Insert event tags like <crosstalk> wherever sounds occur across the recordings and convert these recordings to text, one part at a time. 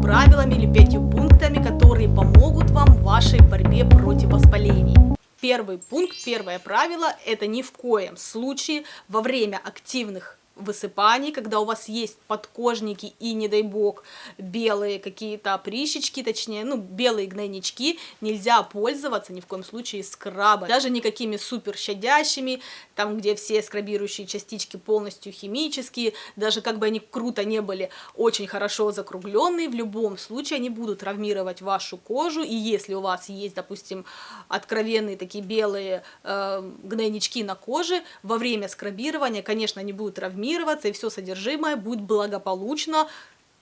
правилами или пятью пунктами, которые помогут вам в вашей борьбе против воспалений. Первый пункт, первое правило – это ни в коем случае во время активных высыпаний, когда у вас есть подкожники и, не дай бог, белые какие-то прищечки, точнее, ну, белые гнойнички, нельзя пользоваться ни в коем случае скрабом, даже никакими супер щадящими, там, где все скрабирующие частички полностью химические, даже как бы они круто не были очень хорошо закругленные, в любом случае они будут травмировать вашу кожу, и если у вас есть, допустим, откровенные такие белые э, гнойнички на коже, во время скрабирования, конечно, они будут травмировать, травмироваться, и все содержимое будет благополучно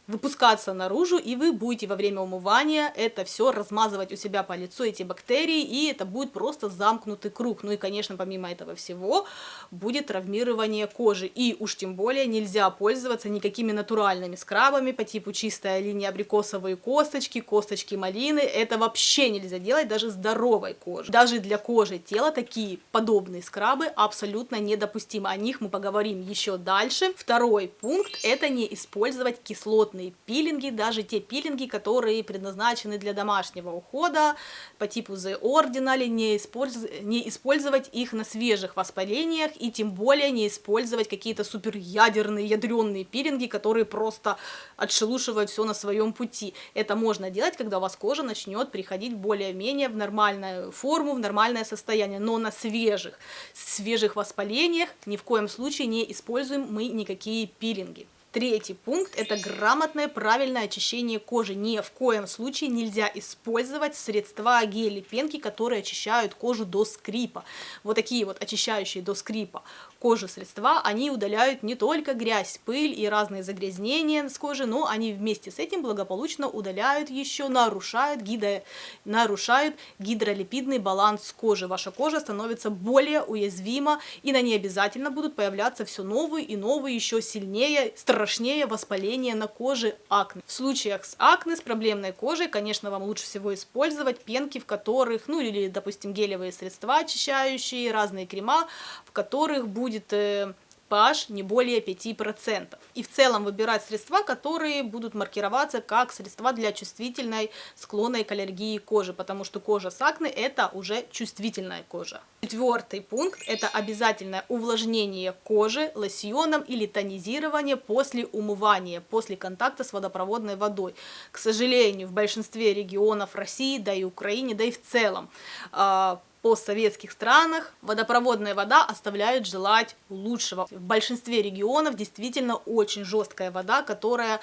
выпускаться наружу, и вы будете во время умывания это все размазывать у себя по лицу, эти бактерии, и это будет просто замкнутый круг. Ну и, конечно, помимо этого всего, будет травмирование кожи. И уж тем более нельзя пользоваться никакими натуральными скрабами по типу чистая линия абрикосовые косточки, косточки малины. Это вообще нельзя делать даже здоровой коже. Даже для кожи тела такие подобные скрабы абсолютно недопустимы. О них мы поговорим еще дальше. Второй пункт – это не использовать кислотные крупные пилинги, даже те пилинги, которые предназначены для домашнего ухода по типу The Ordinal, не, использ... не использовать их на свежих воспалениях и тем более не использовать какие-то супер ядерные, ядреные пилинги, которые просто отшелушивают все на своем пути. Это можно делать, когда у вас кожа начнет приходить более-менее в нормальную форму, в нормальное состояние, но на свежих, свежих воспалениях ни в коем случае не используем мы никакие пилинги. Третий пункт – это грамотное правильное очищение кожи. Ни в коем случае нельзя использовать средства гели, пенки, которые очищают кожу до скрипа. Вот такие вот очищающие до скрипа кожу средства, они удаляют не только грязь, пыль и разные загрязнения с кожи, но они вместе с этим благополучно удаляют еще, нарушают, гидро, нарушают гидролипидный баланс кожи. Ваша кожа становится более уязвима, и на ней обязательно будут появляться все новые и новые, еще сильнее, страшнее воспаления на коже акне. В случаях с акне, с проблемной кожей, конечно, вам лучше всего использовать пенки, в которых, ну или, допустим, гелевые средства очищающие, разные крема, в которых будет э, pH не более 5%. И в целом выбирать средства, которые будут маркироваться как средства для чувствительной склонной к аллергии кожи, потому что кожа с акне это уже чувствительная кожа. Четвертый пункт это обязательное увлажнение кожи лосьоном или тонизирование после умывания, после контакта с водопроводной водой. К сожалению, в большинстве регионов России, да и Украине, да и в целом а, постсоветских странах водопроводная вода оставляет желать лучшего. В большинстве регионов действительно очень жесткая вода, которая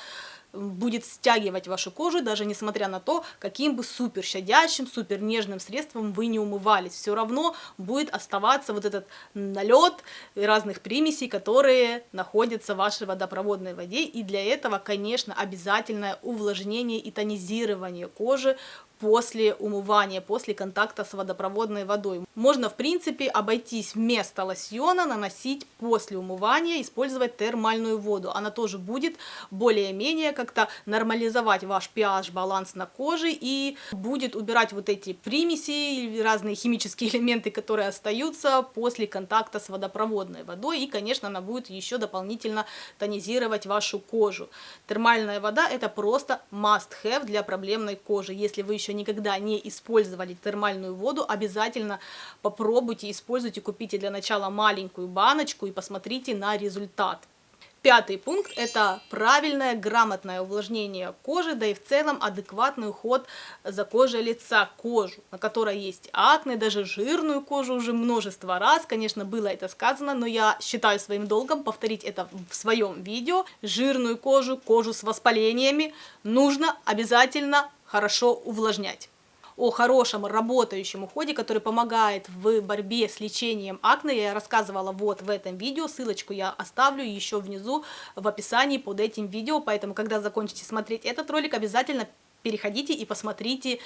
будет стягивать вашу кожу, даже несмотря на то, каким бы супер щадящим, супер нежным средством вы не умывались. Все равно будет оставаться вот этот налет разных примесей, которые находятся в вашей водопроводной воде. И для этого, конечно, обязательное увлажнение и тонизирование кожи после умывания, после контакта с водопроводной водой. Можно, в принципе, обойтись вместо лосьона, наносить после умывания, использовать термальную воду. Она тоже будет более-менее как как-то нормализовать ваш pH баланс на коже и будет убирать вот эти примеси, разные химические <laughs> элементы, которые остаются после контакта с водопроводной водой. И, конечно, она будет еще дополнительно тонизировать вашу кожу. Термальная вода это просто must-have для проблемной кожи. Если вы еще никогда не использовали термальную воду, обязательно попробуйте, используйте, купите для начала маленькую баночку и посмотрите на результат. Пятый пункт – это правильное, грамотное увлажнение кожи, да и в целом адекватный уход за кожей лица, кожу, на которой есть акне, даже жирную кожу уже множество раз, конечно, было это сказано, но я считаю своим долгом повторить это в своем видео. Жирную кожу, кожу с воспалениями нужно обязательно хорошо увлажнять. О хорошем работающем уходе, который помогает в борьбе с лечением акне, я рассказывала вот в этом видео, ссылочку я оставлю еще внизу в описании под этим видео, поэтому когда закончите смотреть этот ролик, обязательно переходите и посмотрите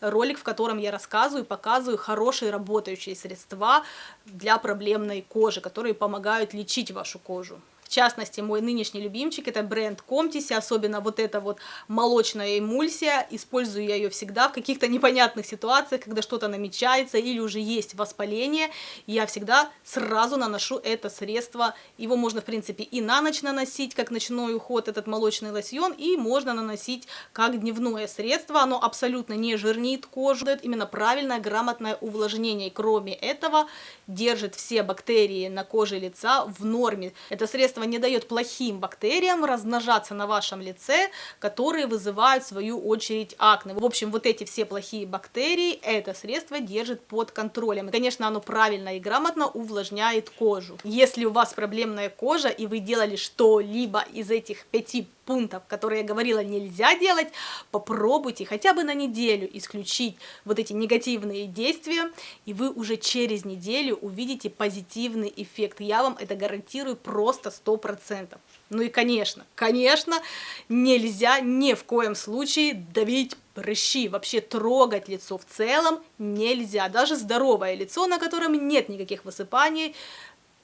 ролик, в котором я рассказываю и показываю хорошие работающие средства для проблемной кожи, которые помогают лечить вашу кожу. В частности, мой нынешний любимчик это бренд Comtis, особенно вот эта вот молочная эмульсия. Использую я ее всегда в каких-то непонятных ситуациях, когда что-то намечается или уже есть воспаление. Я всегда сразу наношу это средство. Его можно, в принципе, и на ночь наносить, как ночной уход, этот молочный лосьон, и можно наносить как дневное средство. Оно абсолютно не жирнит кожу, дает именно правильное, грамотное увлажнение. И кроме этого, держит все бактерии на коже лица в норме. Это средство не дает плохим бактериям размножаться на вашем лице, которые вызывают в свою очередь акне. В общем, вот эти все плохие бактерии это средство держит под контролем. Конечно, оно правильно и грамотно увлажняет кожу. Если у вас проблемная кожа и вы делали что-либо из этих пяти пунктов, которые я говорила, нельзя делать, попробуйте хотя бы на неделю исключить вот эти негативные действия, и вы уже через неделю увидите позитивный эффект. Я вам это гарантирую просто 100%. Ну и конечно, конечно, нельзя ни в коем случае давить прыщи, вообще трогать лицо в целом нельзя. Даже здоровое лицо, на котором нет никаких высыпаний,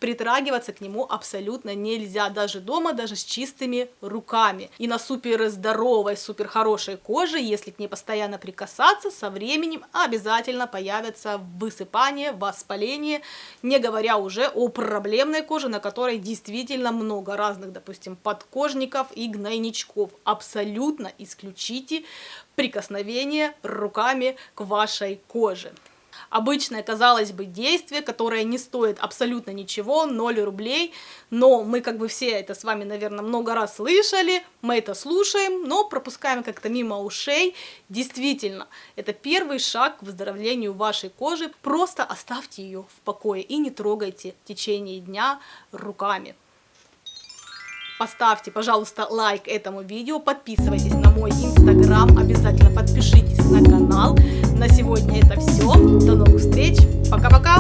притрагиваться к нему абсолютно нельзя, даже дома, даже с чистыми руками. И на супер здоровой, супер хорошей коже, если к ней постоянно прикасаться, со временем обязательно появятся высыпания, воспаление, не говоря уже о проблемной коже, на которой действительно много разных, допустим, подкожников и гнойничков. Абсолютно исключите прикосновение руками к вашей коже обычное, казалось бы, действие, которое не стоит абсолютно ничего, 0 рублей, но мы как бы все это с вами, наверное, много раз слышали, мы это слушаем, но пропускаем как-то мимо ушей. Действительно, это первый шаг к выздоровлению вашей кожи, просто оставьте ее в покое и не трогайте в течение дня руками. Поставьте, пожалуйста, лайк этому видео, подписывайтесь на мой инстаграм, обязательно подпишитесь на канал. На сегодня это все. До новых встреч. Пока-пока.